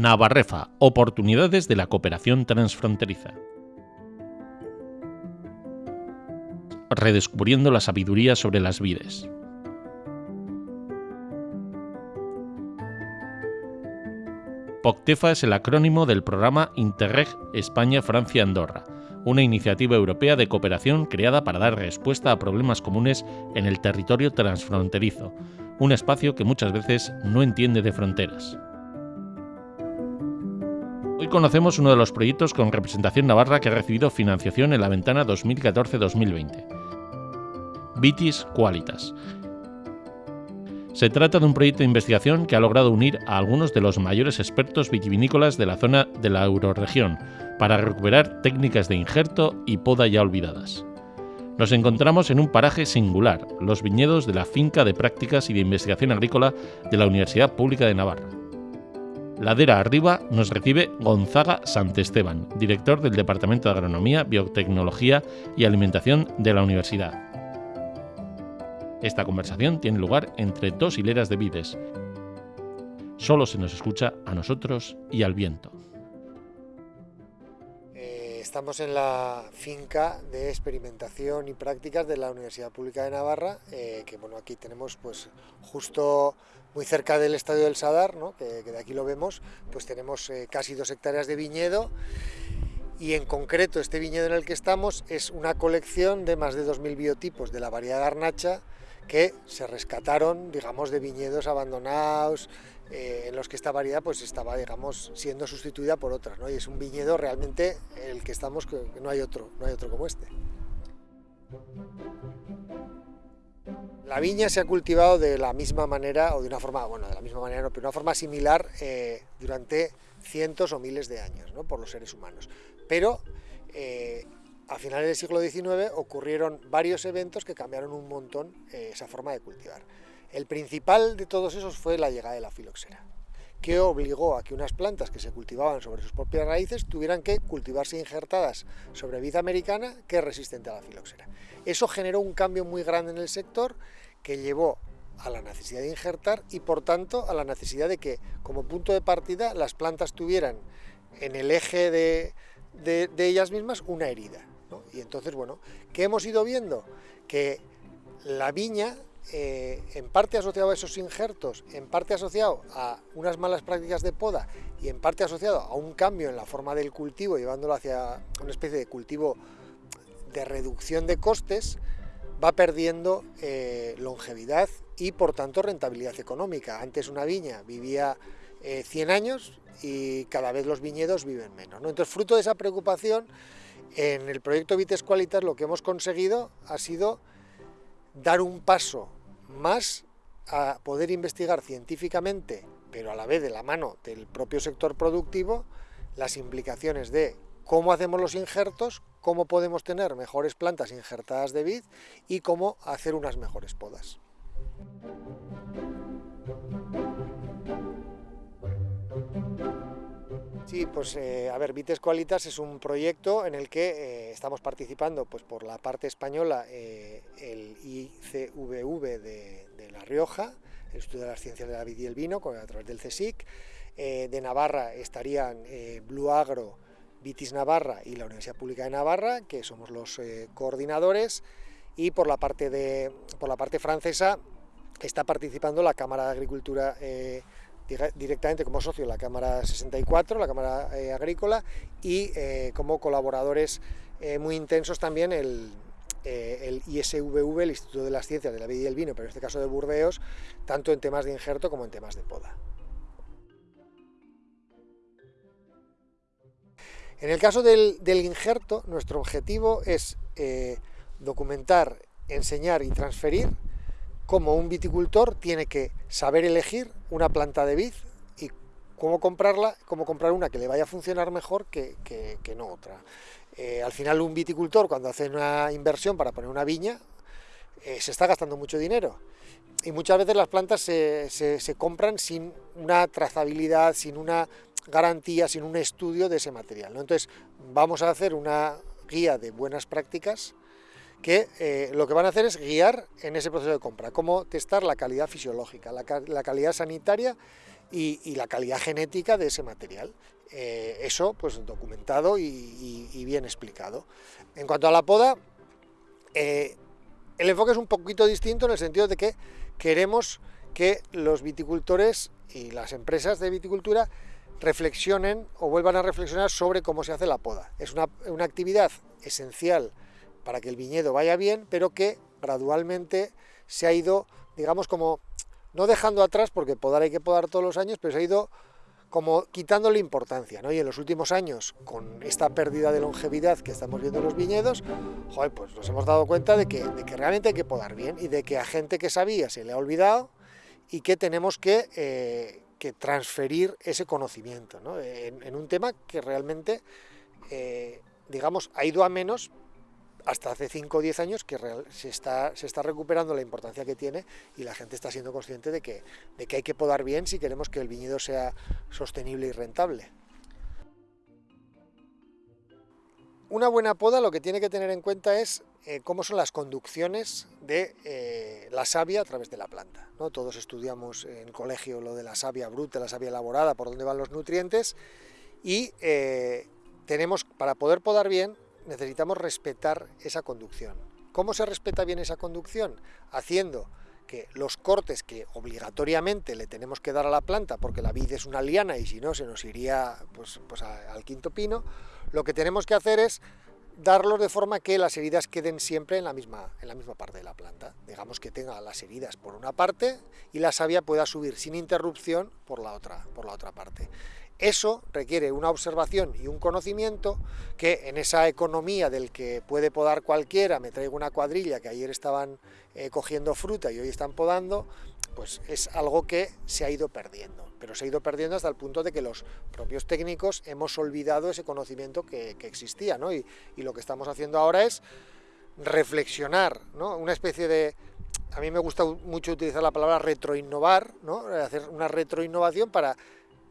Navarrefa, oportunidades de la cooperación transfronteriza. Redescubriendo la sabiduría sobre las vides. POCTEFA es el acrónimo del programa Interreg España-Francia-Andorra, una iniciativa europea de cooperación creada para dar respuesta a problemas comunes en el territorio transfronterizo, un espacio que muchas veces no entiende de fronteras. Conocemos uno de los proyectos con representación navarra que ha recibido financiación en la ventana 2014-2020. Vitis Qualitas. Se trata de un proyecto de investigación que ha logrado unir a algunos de los mayores expertos vitivinícolas de la zona de la euroregión para recuperar técnicas de injerto y poda ya olvidadas. Nos encontramos en un paraje singular, los viñedos de la finca de prácticas y de investigación agrícola de la Universidad Pública de Navarra. Ladera arriba nos recibe Gonzaga Santesteban, director del Departamento de Agronomía, Biotecnología y Alimentación de la Universidad. Esta conversación tiene lugar entre dos hileras de vides. Solo se nos escucha a nosotros y al viento. Estamos en la finca de experimentación y prácticas de la Universidad Pública de Navarra, eh, que bueno, aquí tenemos pues justo muy cerca del Estadio del Sadar, que, de aquí lo vemos, pues tenemos eh, casi dos hectáreas de viñedo. Y en concreto este viñedo en el que estamos es una colección de más de 2.000 biotipos de la variedad garnacha que se rescataron, digamos, de viñedos abandonados, eh, en los que esta variedad pues estaba, digamos, siendo sustituida por otras, ¿no? Y es un viñedo realmente el que estamos, que no hay otro, no hay otro como este. La viña se ha cultivado de la misma manera, o de una forma, bueno, de la misma manera, no, pero de una forma similar eh, durante cientos o miles de años, ¿no? por los seres humanos. Pero eh, a finales del siglo XIX ocurrieron varios eventos que cambiaron un montón eh, esa forma de cultivar. El principal de todos esos fue la llegada de la filoxera que obligó a que unas plantas que se cultivaban sobre sus propias raíces tuvieran que cultivarse injertadas sobre vid americana que es resistente a la filoxera. Eso generó un cambio muy grande en el sector que llevó a la necesidad de injertar y por tanto a la necesidad de que como punto de partida las plantas tuvieran en el eje de, ellas mismas una herida. Y entonces, bueno, ¿qué hemos ido viendo? Que la viña eh, en parte asociado a esos injertos, en parte asociado a unas malas prácticas de poda y en parte asociado a un cambio en la forma del cultivo, llevándolo hacia una especie de cultivo de reducción de costes, va perdiendo eh, longevidad y por tanto rentabilidad económica. Antes una viña vivía 100 eh, años y cada vez los viñedos viven menos. Entonces, fruto de esa preocupación, en el proyecto Vites Qualitas lo que hemos conseguido ha sido dar un paso más a poder investigar científicamente, pero a la vez de la mano del propio sector productivo, las implicaciones de cómo hacemos los injertos, cómo podemos tener mejores plantas injertadas de vid y cómo hacer unas mejores podas. Sí, pues eh, a ver, Vites Qualitas es un proyecto en el que eh, estamos participando pues, por la parte española eh, el ICVV de, La Rioja, el Instituto de las Ciencias de la Vid y el Vino, a través del CSIC. de Navarra estarían Blue Agro, Vitis Navarra y la Universidad Pública de Navarra, que somos los coordinadores. Y por la, parte de, por la parte francesa está participando la Cámara de Agricultura directamente como socio la Cámara 64, la Cámara eh, Agrícola, y eh, como colaboradores eh, muy intensos también el, el, ISVV, el Instituto de las Ciencias de la Vida y el Vino, pero en este caso de Burdeos, tanto en temas de injerto como en temas de poda. En el caso del, del injerto, nuestro objetivo es documentar, enseñar y transferir cómo un viticultor tiene que saber elegir una planta de vid y cómo comprarla, cómo comprar una que le vaya a funcionar mejor que, no otra. Eh, al final un viticultor cuando hace una inversión para poner una viña, eh, se está gastando mucho dinero. Y muchas veces las plantas se, compran sin una trazabilidad, sin una garantía, sin un estudio de ese material. Entonces vamos a hacer una guía de buenas prácticas que eh, lo que van a hacer es guiar en ese proceso de compra, cómo testar la calidad fisiológica, la, calidad sanitaria y, la calidad genética de ese material. Eh, eso pues documentado y, bien explicado. En cuanto a la poda, eh, el enfoque es un poquito distinto en el sentido de que queremos que los viticultores y las empresas de viticultura reflexionen o vuelvan a reflexionar sobre cómo se hace la poda. Es una, una actividad esencial para que el viñedo vaya bien, pero que gradualmente se ha ido, digamos, como no dejando atrás, porque podar hay que podar todos los años, pero se ha ido como quitándole importancia, ¿no? Y en los últimos años, con esta pérdida de longevidad que estamos viendo en los viñedos, joder, pues nos hemos dado cuenta de que, de que realmente hay que podar bien y de que a gente que sabía se le ha olvidado y que tenemos que, eh, que transferir ese conocimiento, ¿no? en, un tema que realmente, eh, digamos, ha ido a menos, hasta hace 5 o 10 años que se, está, recuperando la importancia que tiene y la gente está siendo consciente de que, de que hay que podar bien si queremos que el viñedo sea sostenible y rentable. Una buena poda lo que tiene que tener en cuenta es eh, cómo son las conducciones de eh, la savia a través de la planta. ¿no? Todos estudiamos en colegio lo de la savia bruta, la savia elaborada, por dónde van los nutrientes y eh, tenemos, para poder podar bien, necesitamos respetar esa conducción. ¿Cómo se respeta bien esa conducción? Haciendo que los cortes que obligatoriamente le tenemos que dar a la planta, porque la vid es una liana y si no se nos iría pues, pues al quinto pino, lo que tenemos que hacer es darlos de forma que las heridas queden siempre en la misma, en la misma parte de la planta. Digamos que tenga las heridas por una parte y la savia pueda subir sin interrupción por la otra, por la otra parte. Eso requiere una observación y un conocimiento que en esa economía del que puede podar cualquiera, me traigo una cuadrilla que ayer estaban eh, cogiendo fruta y hoy están podando, pues es algo que se ha ido perdiendo. Pero se ha ido perdiendo hasta el punto de que los propios técnicos hemos olvidado ese conocimiento que, existía, ¿no? Y, lo que estamos haciendo ahora es reflexionar, ¿no? Una especie de... A mí me gusta mucho utilizar la palabra retroinnovar, ¿no? Hacer una retroinnovación para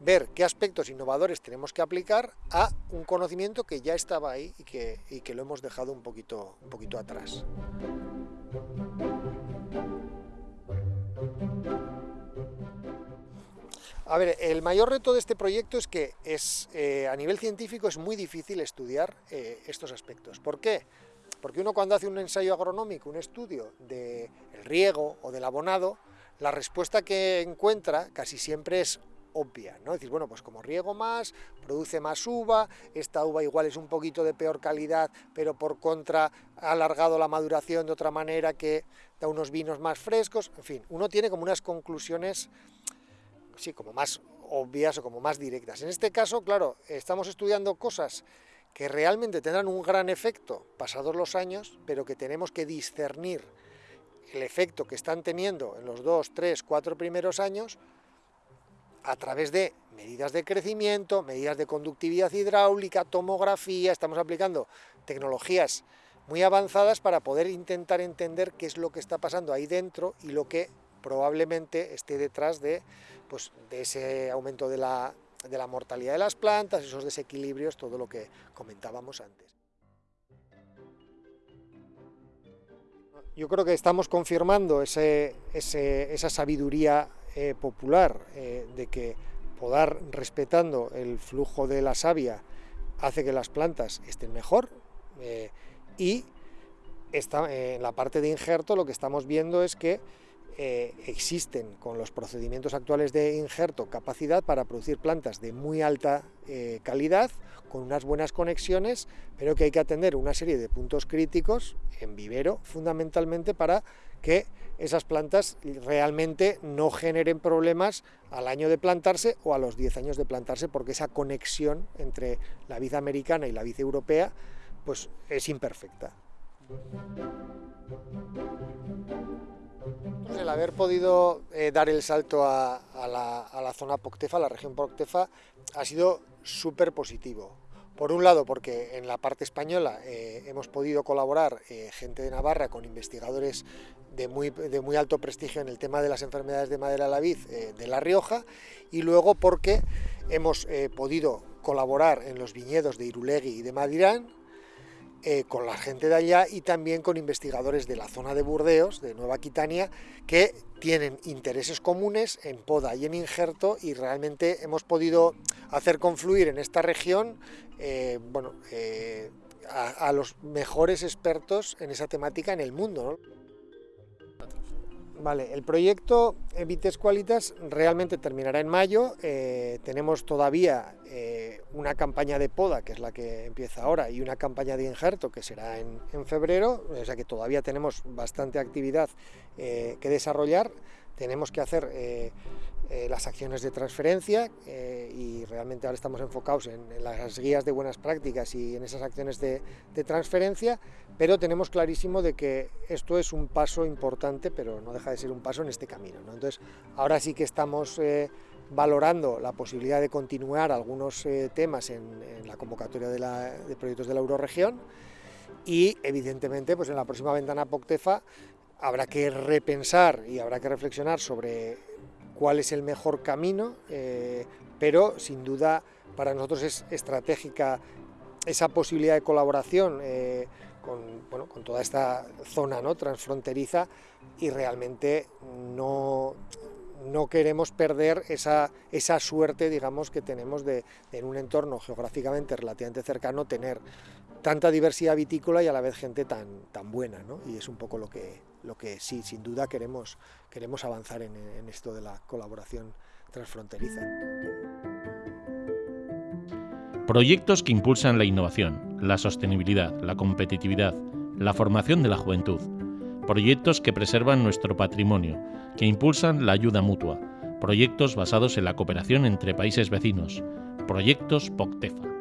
ver qué aspectos innovadores tenemos que aplicar a un conocimiento que ya estaba ahí y que, que lo hemos dejado un poquito, un poquito atrás. A ver, el mayor reto de este proyecto es que es, eh, a nivel científico es muy difícil estudiar eh, estos aspectos. ¿Por qué? Porque uno cuando hace un ensayo agronómico, un estudio del riego o del abonado, la respuesta que encuentra casi siempre es obvia, ¿no? Decir, bueno, pues como riego más, produce más uva, esta uva igual es un poquito de peor calidad, pero por contra ha alargado la maduración de otra manera que da unos vinos más frescos, en fin, uno tiene como unas conclusiones, sí, como más obvias o como más directas. En este caso, claro, estamos estudiando cosas que realmente tendrán un gran efecto pasados los años, pero que tenemos que discernir el efecto que están teniendo en los dos, tres, cuatro primeros años a través de medidas de crecimiento, medidas de conductividad hidráulica, tomografía, estamos aplicando tecnologías muy avanzadas para poder intentar entender qué es lo que está pasando ahí dentro y lo que probablemente esté detrás de, pues, de ese aumento de la, de la mortalidad de las plantas, esos desequilibrios, todo lo que comentábamos antes. Yo creo que estamos confirmando ese, esa sabiduría eh, popular eh, de que podar respetando el flujo de la savia hace que las plantas estén mejor eh, y está, en la parte de injerto lo que estamos viendo es que existen con los procedimientos actuales de injerto capacidad para producir plantas de muy alta calidad, con unas buenas conexiones, pero que hay que atender una serie de puntos críticos en vivero fundamentalmente para que esas plantas realmente no generen problemas al año de plantarse o a los 10 años de plantarse, porque esa conexión entre la vid americana y la vid europea pues, es imperfecta. El haber podido eh, dar el salto a, la, a, la, zona Poctefa, a la región Poctefa, ha sido súper positivo. Por un lado, porque en la parte española eh, hemos podido colaborar eh, gente de Navarra con investigadores de muy, alto prestigio en el tema de las enfermedades de madera la vid eh, de La Rioja, y luego porque hemos podido colaborar en los viñedos de Irulegui y de Madirán, eh, con la gente de allá y también con investigadores de la zona de Burdeos, de Nueva Aquitania, que tienen intereses comunes en poda y en injerto y realmente hemos podido hacer confluir en esta región eh, bueno, eh, a, los mejores expertos en esa temática en el mundo. Vale, el proyecto Vites Qualitas realmente terminará en mayo. Eh, tenemos todavía eh, una campaña de poda, que es la que empieza ahora, y una campaña de injerto, que será en, febrero. O sea que todavía tenemos bastante actividad eh, que desarrollar. Tenemos que hacer las acciones de transferencia y realmente ahora estamos enfocados en, las guías de buenas prácticas y en esas acciones de, transferencia, pero tenemos clarísimo de que esto es un paso importante, pero no deja de ser un paso en este camino. Entonces, ahora sí que estamos eh, valorando la posibilidad de continuar algunos temas en, la convocatoria de, de proyectos de la Euroregión y evidentemente pues en la próxima ventana POCTEFA habrá que repensar y habrá que reflexionar sobre cuál es el mejor camino, eh, pero sin duda para nosotros es estratégica esa posibilidad de colaboración eh, con, toda esta zona ¿no? transfronteriza y realmente no, no queremos perder esa, esa suerte digamos, que tenemos de, en un entorno geográficamente relativamente cercano tener tanta diversidad vitícola y a la vez gente tan, tan buena, ¿no? y es un poco lo que, lo que sí, sin duda queremos, queremos avanzar en, en esto de la colaboración transfronteriza. Proyectos que impulsan la innovación, la sostenibilidad, la competitividad, la formación de la juventud. Proyectos que preservan nuestro patrimonio, que impulsan la ayuda mutua. Proyectos basados en la cooperación entre países vecinos. Proyectos POCTEFA.